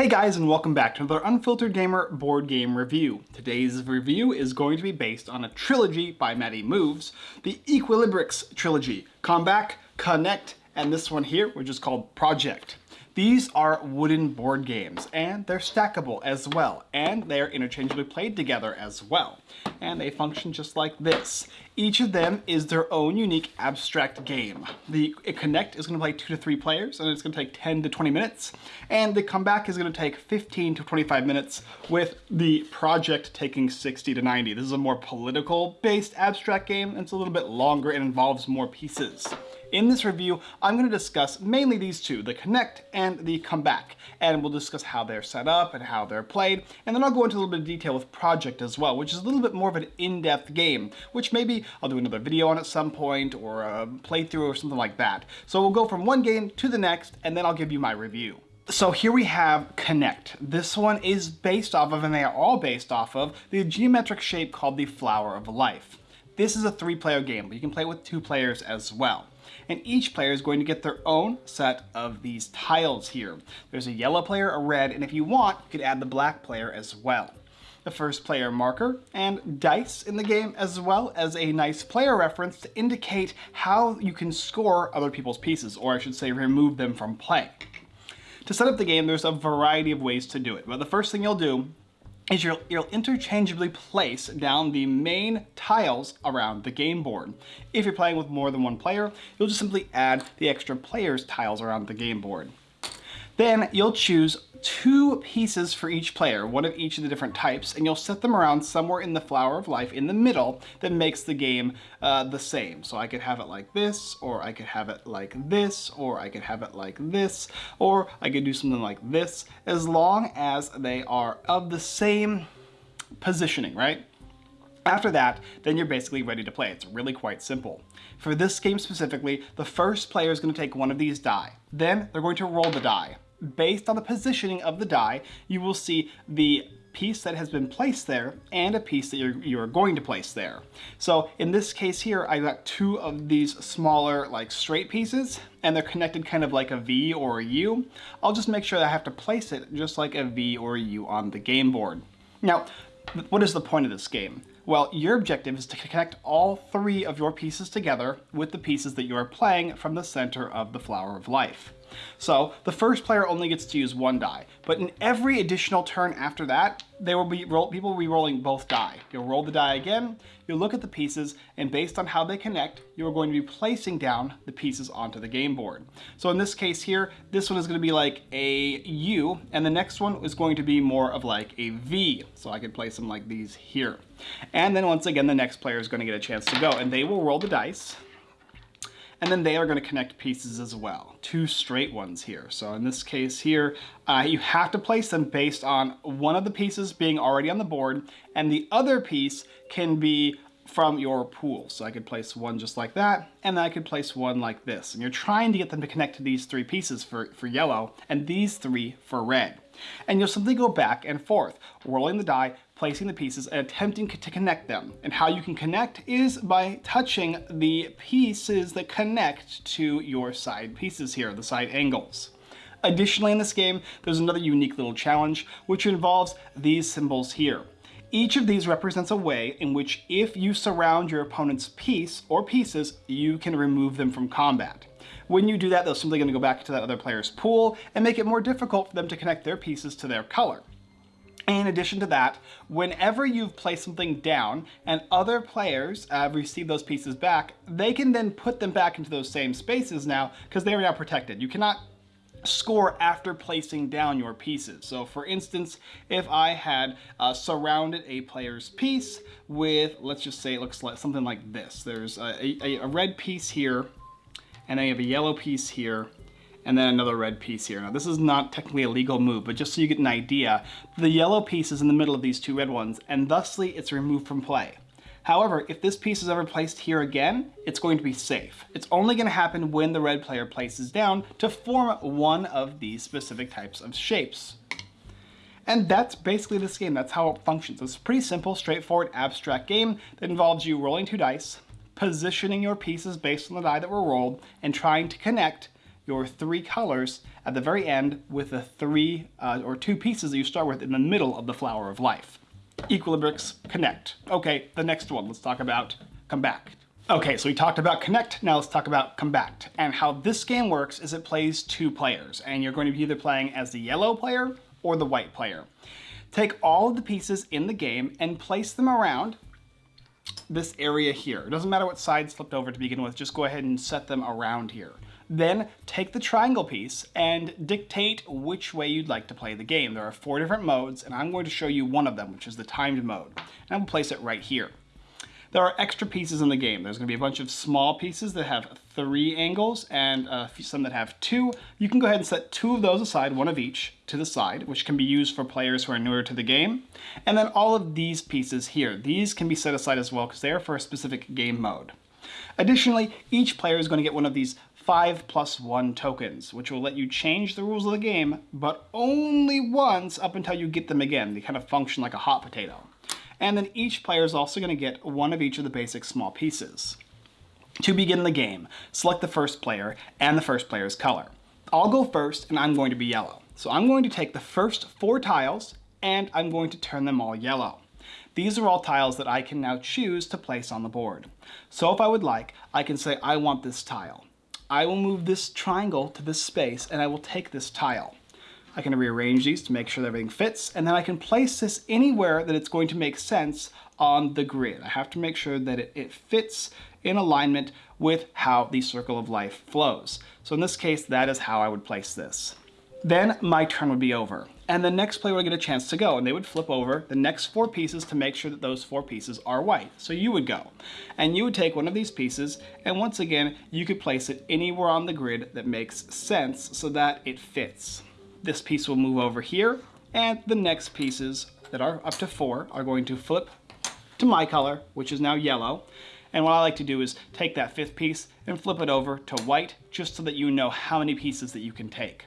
Hey guys and welcome back to another Unfiltered Gamer board game review. Today's review is going to be based on a trilogy by Matty Moves, the Equilibrix trilogy, Come Back, Connect, and this one here, which is called Project. These are wooden board games, and they're stackable as well, and they're interchangeably played together as well. And they function just like this. Each of them is their own unique abstract game. The Connect is going to play 2 to 3 players, and it's going to take 10 to 20 minutes, and the Comeback is going to take 15 to 25 minutes, with the Project taking 60 to 90. This is a more political-based abstract game, and it's a little bit longer and involves more pieces. In this review, I'm going to discuss mainly these two, the Connect and the Comeback, and we'll discuss how they're set up and how they're played, and then I'll go into a little bit of detail with Project as well, which is a little bit more of an in-depth game, which maybe I'll do another video on at some point, or a playthrough or something like that. So we'll go from one game to the next, and then I'll give you my review. So here we have Connect. This one is based off of, and they are all based off of, the geometric shape called the Flower of Life. This is a three-player game, but you can play it with two players as well and each player is going to get their own set of these tiles here. There's a yellow player, a red, and if you want, you could add the black player as well. The first player marker and dice in the game as well as a nice player reference to indicate how you can score other people's pieces, or I should say remove them from play. To set up the game, there's a variety of ways to do it, but the first thing you'll do is you'll, you'll, interchangeably place down the main tiles around the game board. If you're playing with more than one player, you'll just simply add the extra players tiles around the game board. Then you'll choose two pieces for each player, one of each of the different types, and you'll set them around somewhere in the Flower of Life in the middle that makes the game uh, the same. So I could have it like this, or I could have it like this, or I could have it like this, or I could do something like this, as long as they are of the same positioning, right? After that, then you're basically ready to play. It's really quite simple. For this game specifically, the first player is going to take one of these die. Then they're going to roll the die based on the positioning of the die, you will see the piece that has been placed there and a piece that you're, you're going to place there. So in this case here, I got two of these smaller like straight pieces and they're connected kind of like a V or a U. I'll just make sure that I have to place it just like a V or a U on the game board. Now, what is the point of this game? Well, your objective is to connect all three of your pieces together with the pieces that you are playing from the center of the Flower of Life. So the first player only gets to use one die, but in every additional turn after that, there will be roll, people will be rolling both die. You'll roll the die again, you'll look at the pieces, and based on how they connect, you are going to be placing down the pieces onto the game board. So in this case here, this one is going to be like a U, and the next one is going to be more of like a V. So I could place them like these here. And then once again, the next player is going to get a chance to go, and they will roll the dice and then they are going to connect pieces as well. Two straight ones here. So in this case here, uh, you have to place them based on one of the pieces being already on the board, and the other piece can be from your pool. So I could place one just like that, and then I could place one like this. And you're trying to get them to connect to these three pieces for, for yellow, and these three for red. And you'll simply go back and forth, rolling the die, placing the pieces, and attempting to connect them. And how you can connect is by touching the pieces that connect to your side pieces here, the side angles. Additionally in this game, there's another unique little challenge, which involves these symbols here. Each of these represents a way in which if you surround your opponent's piece or pieces, you can remove them from combat. When you do that, they're simply going to go back to that other player's pool and make it more difficult for them to connect their pieces to their color. In addition to that, whenever you've placed something down and other players uh, receive those pieces back, they can then put them back into those same spaces now because they are now protected. You cannot score after placing down your pieces. So for instance, if I had uh, surrounded a player's piece with, let's just say it looks like something like this. There's a, a, a red piece here, and then you have a yellow piece here, and then another red piece here. Now this is not technically a legal move, but just so you get an idea, the yellow piece is in the middle of these two red ones, and thusly it's removed from play. However, if this piece is ever placed here again, it's going to be safe. It's only going to happen when the red player places down to form one of these specific types of shapes. And that's basically this game. That's how it functions. It's a pretty simple, straightforward, abstract game that involves you rolling two dice, positioning your pieces based on the die that were rolled, and trying to connect your three colors at the very end with the three uh, or two pieces that you start with in the middle of the flower of life. Equilibrix, connect. Okay, the next one, let's talk about compact. Okay, so we talked about connect, now let's talk about compact. And how this game works is it plays two players, and you're going to be either playing as the yellow player or the white player. Take all of the pieces in the game and place them around this area here. It doesn't matter what side flipped over to begin with, just go ahead and set them around here. Then take the triangle piece and dictate which way you'd like to play the game. There are four different modes, and I'm going to show you one of them, which is the timed mode. And I'm place it right here. There are extra pieces in the game. There's going to be a bunch of small pieces that have three angles and uh, some that have two. You can go ahead and set two of those aside, one of each, to the side, which can be used for players who are newer to the game. And then all of these pieces here, these can be set aside as well because they are for a specific game mode. Additionally, each player is going to get one of these 5 plus 1 tokens, which will let you change the rules of the game, but only once up until you get them again. They kind of function like a hot potato and then each player is also going to get one of each of the basic small pieces. To begin the game, select the first player and the first player's color. I'll go first and I'm going to be yellow. So I'm going to take the first four tiles and I'm going to turn them all yellow. These are all tiles that I can now choose to place on the board. So if I would like, I can say I want this tile. I will move this triangle to this space and I will take this tile. I can rearrange these to make sure that everything fits, and then I can place this anywhere that it's going to make sense on the grid. I have to make sure that it, it fits in alignment with how the circle of life flows. So in this case, that is how I would place this. Then my turn would be over, and the next player would get a chance to go, and they would flip over the next four pieces to make sure that those four pieces are white. So you would go, and you would take one of these pieces, and once again, you could place it anywhere on the grid that makes sense so that it fits. This piece will move over here, and the next pieces that are up to four are going to flip to my color, which is now yellow. And what I like to do is take that fifth piece and flip it over to white, just so that you know how many pieces that you can take.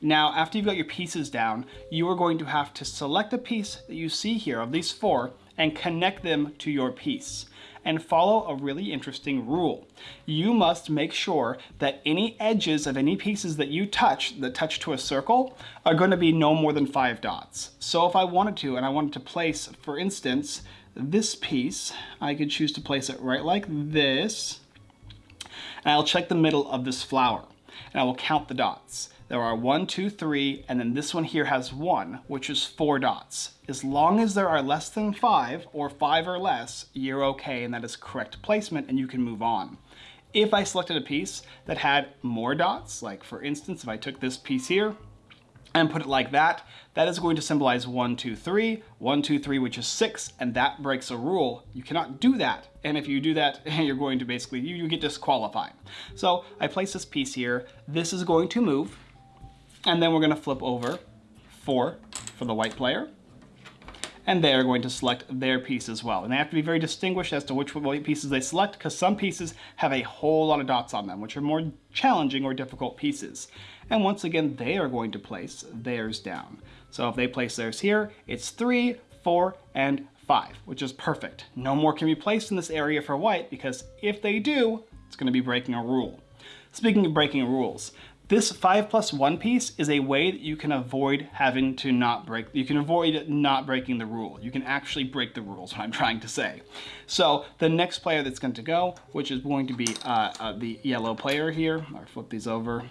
Now, after you've got your pieces down, you are going to have to select a piece that you see here of these four and connect them to your piece and follow a really interesting rule. You must make sure that any edges of any pieces that you touch, that touch to a circle, are going to be no more than five dots. So if I wanted to, and I wanted to place, for instance, this piece, I could choose to place it right like this, and I'll check the middle of this flower, and I will count the dots. There are one, two, three, and then this one here has one, which is four dots. As long as there are less than five, or five or less, you're okay, and that is correct placement, and you can move on. If I selected a piece that had more dots, like for instance, if I took this piece here, and put it like that, that is going to symbolize one, two, three, one, two, three, which is six, and that breaks a rule. You cannot do that. And if you do that, you're going to basically, you, you get disqualified. So I place this piece here. This is going to move. And then we're gonna flip over four for the white player. And they're going to select their piece as well. And they have to be very distinguished as to which white pieces they select because some pieces have a whole lot of dots on them, which are more challenging or difficult pieces. And once again, they are going to place theirs down. So if they place theirs here, it's three, four, and five, which is perfect. No more can be placed in this area for white because if they do, it's gonna be breaking a rule. Speaking of breaking rules, this 5 plus 1 piece is a way that you can avoid having to not break, you can avoid not breaking the rule. You can actually break the rules, what I'm trying to say. So the next player that's going to go, which is going to be uh, uh, the yellow player here, I'll flip these over.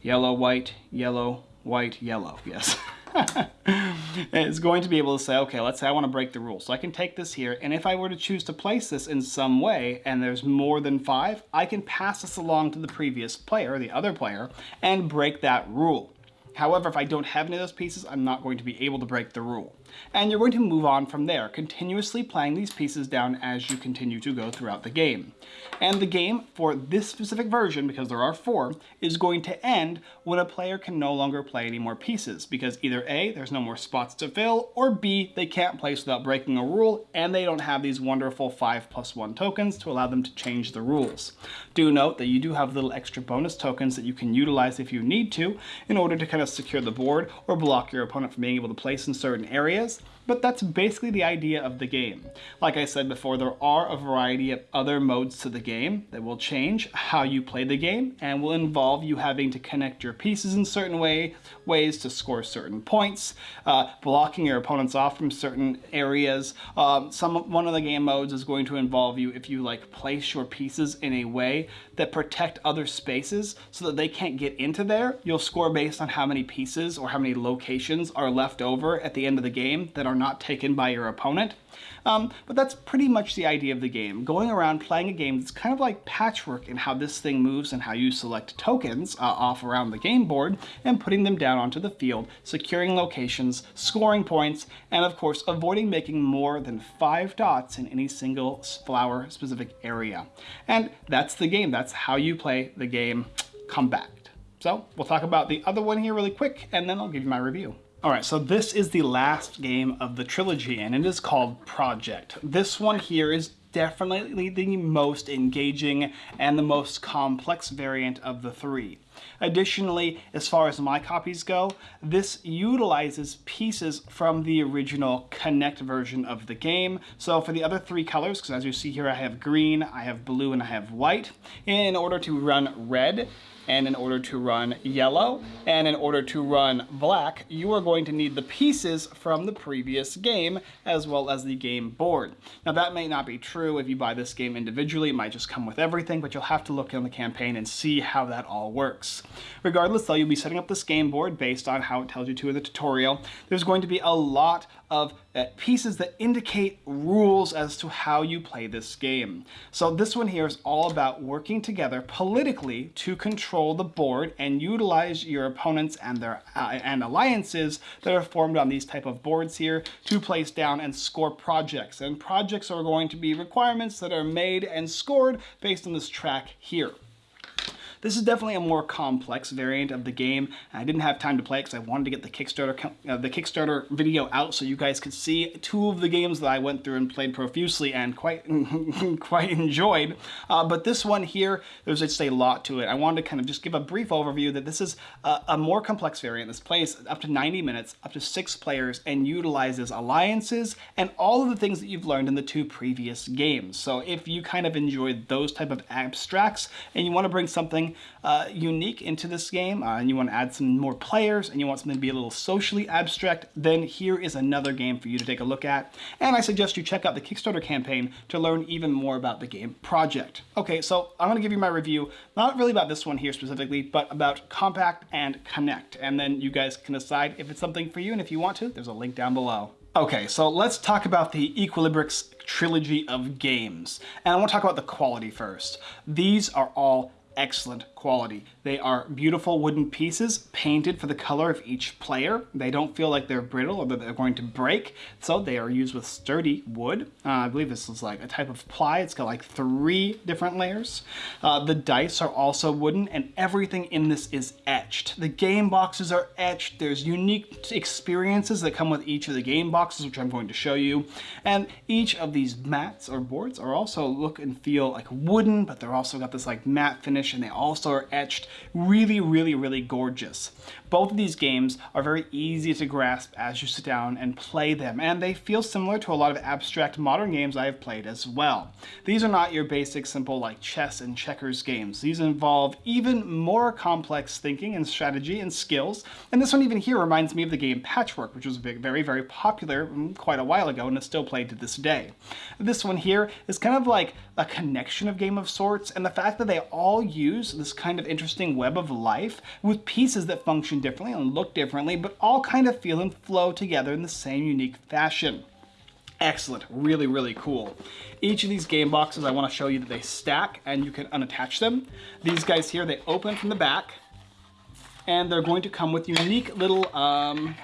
Yellow, white, yellow, white, yellow, yes. is going to be able to say, okay, let's say I want to break the rule. So I can take this here, and if I were to choose to place this in some way, and there's more than five, I can pass this along to the previous player, the other player, and break that rule. However, if I don't have any of those pieces, I'm not going to be able to break the rule. And you're going to move on from there, continuously playing these pieces down as you continue to go throughout the game. And the game, for this specific version, because there are four, is going to end when a player can no longer play any more pieces, because either A, there's no more spots to fill, or B, they can't place without breaking a rule, and they don't have these wonderful 5 plus 1 tokens to allow them to change the rules. Do note that you do have little extra bonus tokens that you can utilize if you need to, in order to kind kind secure the board or block your opponent from being able to place in certain areas but that's basically the idea of the game. Like I said before, there are a variety of other modes to the game that will change how you play the game and will involve you having to connect your pieces in certain way, ways to score certain points, uh, blocking your opponents off from certain areas. Um, some One of the game modes is going to involve you if you like place your pieces in a way that protect other spaces so that they can't get into there. You'll score based on how many pieces or how many locations are left over at the end of the game that are not taken by your opponent. Um, but that's pretty much the idea of the game. Going around playing a game that's kind of like patchwork in how this thing moves and how you select tokens uh, off around the game board and putting them down onto the field, securing locations, scoring points, and of course avoiding making more than five dots in any single flower specific area. And that's the game. That's how you play the game Compact. So we'll talk about the other one here really quick and then I'll give you my review. All right, so this is the last game of the trilogy and it is called Project. This one here is definitely the most engaging and the most complex variant of the three. Additionally, as far as my copies go, this utilizes pieces from the original Connect version of the game. So for the other three colors, because as you see here, I have green, I have blue, and I have white. In order to run red, and in order to run yellow, and in order to run black, you are going to need the pieces from the previous game, as well as the game board. Now that may not be true if you buy this game individually, it might just come with everything, but you'll have to look in the campaign and see how that all works. Regardless though, you'll be setting up this game board based on how it tells you to in the tutorial. There's going to be a lot of uh, pieces that indicate rules as to how you play this game. So this one here is all about working together politically to control the board and utilize your opponents and their uh, and alliances that are formed on these type of boards here to place down and score projects. And projects are going to be requirements that are made and scored based on this track here. This is definitely a more complex variant of the game. I didn't have time to play it because I wanted to get the Kickstarter uh, the Kickstarter video out so you guys could see two of the games that I went through and played profusely and quite quite enjoyed. Uh, but this one here, there's just a lot to it. I wanted to kind of just give a brief overview that this is a, a more complex variant. This plays up to 90 minutes, up to six players, and utilizes alliances and all of the things that you've learned in the two previous games. So if you kind of enjoyed those type of abstracts and you want to bring something uh, unique into this game uh, and you want to add some more players and you want something to be a little socially abstract, then here is another game for you to take a look at. And I suggest you check out the Kickstarter campaign to learn even more about the game project. Okay, so I'm going to give you my review, not really about this one here specifically, but about Compact and Connect. And then you guys can decide if it's something for you and if you want to, there's a link down below. Okay, so let's talk about the Equilibrix trilogy of games. And I want to talk about the quality first. These are all excellent quality. They are beautiful wooden pieces painted for the color of each player. They don't feel like they're brittle or that they're going to break, so they are used with sturdy wood. Uh, I believe this is like a type of ply. It's got like three different layers. Uh, the dice are also wooden and everything in this is etched. The game boxes are etched. There's unique experiences that come with each of the game boxes, which I'm going to show you. And each of these mats or boards are also look and feel like wooden, but they're also got this like matte finish and they also are etched. Really, really, really gorgeous. Both of these games are very easy to grasp as you sit down and play them, and they feel similar to a lot of abstract modern games I have played as well. These are not your basic simple like chess and checkers games. These involve even more complex thinking and strategy and skills, and this one even here reminds me of the game Patchwork, which was very, very popular mm, quite a while ago and is still played to this day. This one here is kind of like a connection of game of sorts, and the fact that they all use this kind of interesting web of life with pieces that function differently and look differently, but all kind of feel and flow together in the same unique fashion. Excellent, really, really cool. Each of these game boxes, I wanna show you that they stack and you can unattach them. These guys here, they open from the back and they're going to come with unique little um,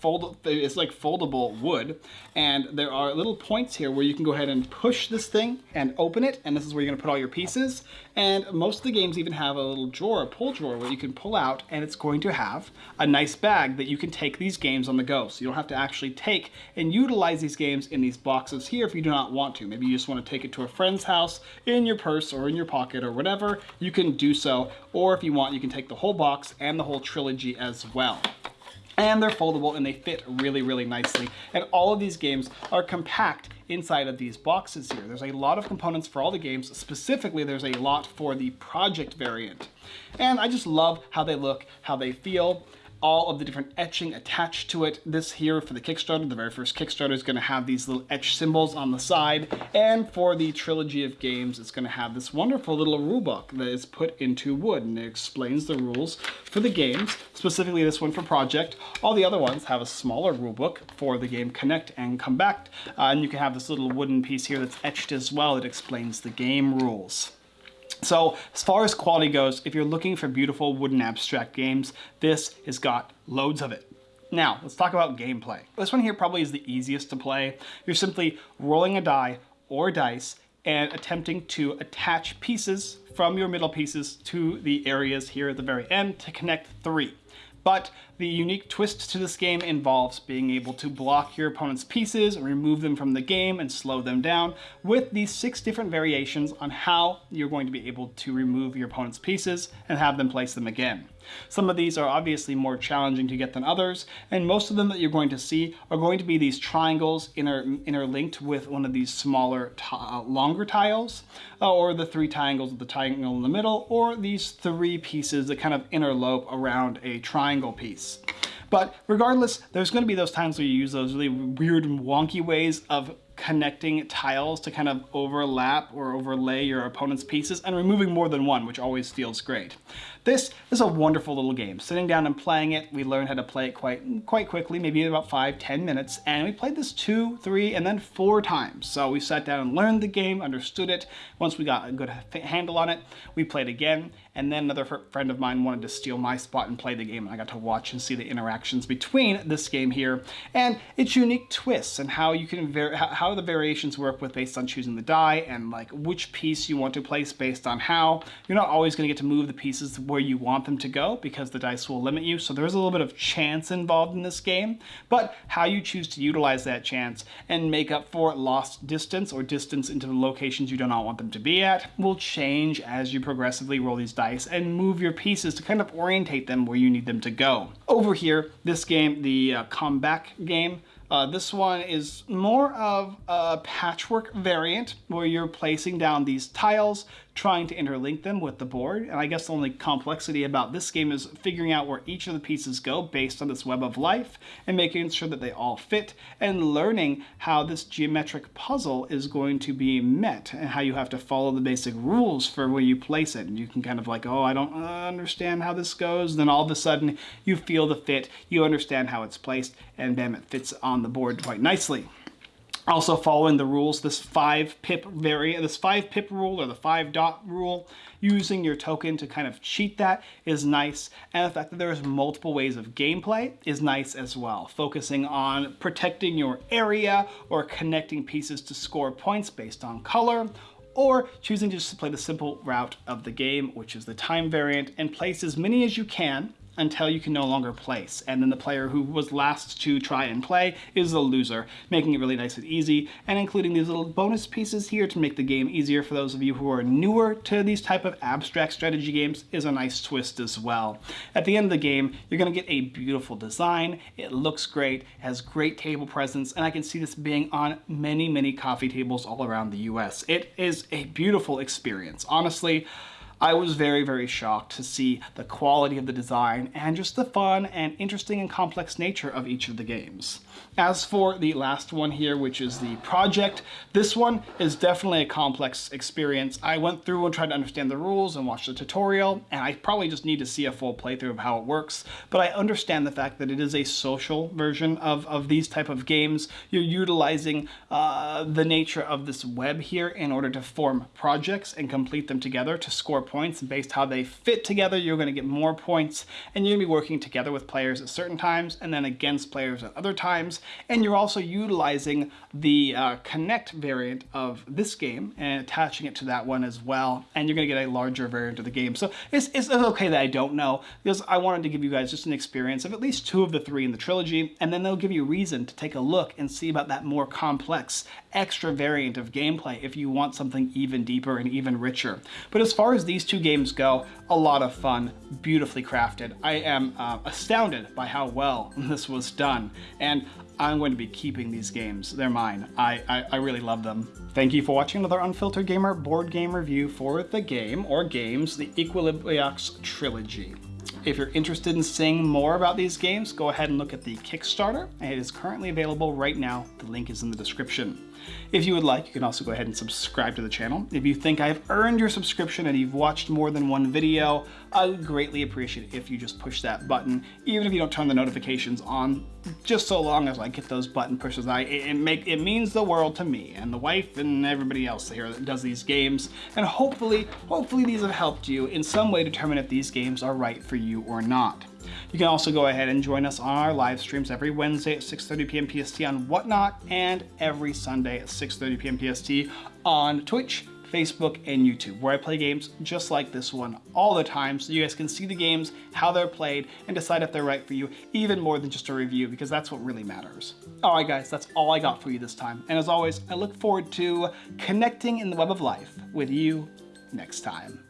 fold, it's like foldable wood. And there are little points here where you can go ahead and push this thing and open it. And this is where you're gonna put all your pieces. And most of the games even have a little drawer, a pull drawer where you can pull out and it's going to have a nice bag that you can take these games on the go. So you don't have to actually take and utilize these games in these boxes here if you do not want to. Maybe you just want to take it to a friend's house in your purse or in your pocket or whatever, you can do so. Or if you want, you can take the whole box and the whole trilogy as well and they're foldable and they fit really, really nicely. And all of these games are compact inside of these boxes here. There's a lot of components for all the games. Specifically, there's a lot for the project variant. And I just love how they look, how they feel all of the different etching attached to it. This here for the Kickstarter, the very first Kickstarter is gonna have these little etch symbols on the side. And for the trilogy of games, it's gonna have this wonderful little rulebook that is put into wood and it explains the rules for the games, specifically this one for Project. All the other ones have a smaller rulebook for the game Connect and Come Back. Uh, and you can have this little wooden piece here that's etched as well that explains the game rules. So as far as quality goes, if you're looking for beautiful wooden abstract games, this has got loads of it. Now, let's talk about gameplay. This one here probably is the easiest to play. You're simply rolling a die or dice and attempting to attach pieces from your middle pieces to the areas here at the very end to connect three. But the unique twist to this game involves being able to block your opponent's pieces, remove them from the game, and slow them down with these six different variations on how you're going to be able to remove your opponent's pieces and have them place them again. Some of these are obviously more challenging to get than others, and most of them that you're going to see are going to be these triangles inter interlinked with one of these smaller, uh, longer tiles, uh, or the three triangles with the triangle in the middle, or these three pieces that kind of interlope around a triangle piece. But regardless, there's going to be those times where you use those really weird and wonky ways of connecting tiles to kind of overlap or overlay your opponent's pieces and removing more than one, which always feels great. This is a wonderful little game. Sitting down and playing it, we learned how to play it quite quite quickly, maybe about five, ten minutes, and we played this two, three, and then four times. So we sat down and learned the game, understood it. Once we got a good handle on it, we played again, and then another friend of mine wanted to steal my spot and play the game, and I got to watch and see the interactions between this game here, and its unique twists and how you can how the variations work with based on choosing the die and like which piece you want to place based on how. You're not always going to get to move the pieces where you want them to go because the dice will limit you. So there's a little bit of chance involved in this game, but how you choose to utilize that chance and make up for lost distance or distance into the locations you do not want them to be at will change as you progressively roll these dice and move your pieces to kind of orientate them where you need them to go. Over here, this game, the uh, comeback game, uh, this one is more of a patchwork variant where you're placing down these tiles trying to interlink them with the board. And I guess the only complexity about this game is figuring out where each of the pieces go based on this web of life and making sure that they all fit and learning how this geometric puzzle is going to be met and how you have to follow the basic rules for where you place it. And you can kind of like, oh, I don't understand how this goes. Then all of a sudden you feel the fit, you understand how it's placed, and then it fits on the board quite nicely. Also following the rules, this five pip variant, this five pip rule or the five dot rule, using your token to kind of cheat that is nice. And the fact that there's multiple ways of gameplay is nice as well. Focusing on protecting your area or connecting pieces to score points based on color or choosing to just play the simple route of the game, which is the time variant, and place as many as you can until you can no longer place. And then the player who was last to try and play is the loser, making it really nice and easy, and including these little bonus pieces here to make the game easier for those of you who are newer to these type of abstract strategy games is a nice twist as well. At the end of the game, you're gonna get a beautiful design, it looks great, has great table presence, and I can see this being on many, many coffee tables all around the US. It is a beautiful experience. Honestly, I was very, very shocked to see the quality of the design and just the fun and interesting and complex nature of each of the games. As for the last one here, which is the project, this one is definitely a complex experience. I went through and tried to understand the rules and watched the tutorial, and I probably just need to see a full playthrough of how it works, but I understand the fact that it is a social version of, of these type of games. You're utilizing uh, the nature of this web here in order to form projects and complete them together to score points points and based how they fit together, you're going to get more points and you're going to be working together with players at certain times and then against players at other times. And you're also utilizing the uh, Connect variant of this game and attaching it to that one as well. And you're going to get a larger variant of the game. So it's, it's okay that I don't know because I wanted to give you guys just an experience of at least two of the three in the trilogy. And then they'll give you reason to take a look and see about that more complex extra variant of gameplay if you want something even deeper and even richer. But as far as these two games go, a lot of fun, beautifully crafted. I am uh, astounded by how well this was done. And I'm going to be keeping these games. They're mine. I, I, I, really love them. Thank you for watching another Unfiltered Gamer board game review for the game, or games, the Equilibrix Trilogy. If you're interested in seeing more about these games, go ahead and look at the Kickstarter. It is currently available right now. The link is in the description. If you would like, you can also go ahead and subscribe to the channel. If you think I've earned your subscription and you've watched more than one video, I would greatly appreciate it if you just push that button, even if you don't turn the notifications on, just so long as I get those button pushes. I, it, make, it means the world to me and the wife and everybody else here that does these games. And hopefully, hopefully these have helped you in some way determine if these games are right for you or not. You can also go ahead and join us on our live streams every Wednesday at 6.30 p.m. PST on Whatnot and every Sunday at 6.30 p.m. PST on Twitch, Facebook, and YouTube, where I play games just like this one all the time so you guys can see the games, how they're played, and decide if they're right for you, even more than just a review, because that's what really matters. All right, guys, that's all I got for you this time. And as always, I look forward to connecting in the web of life with you next time.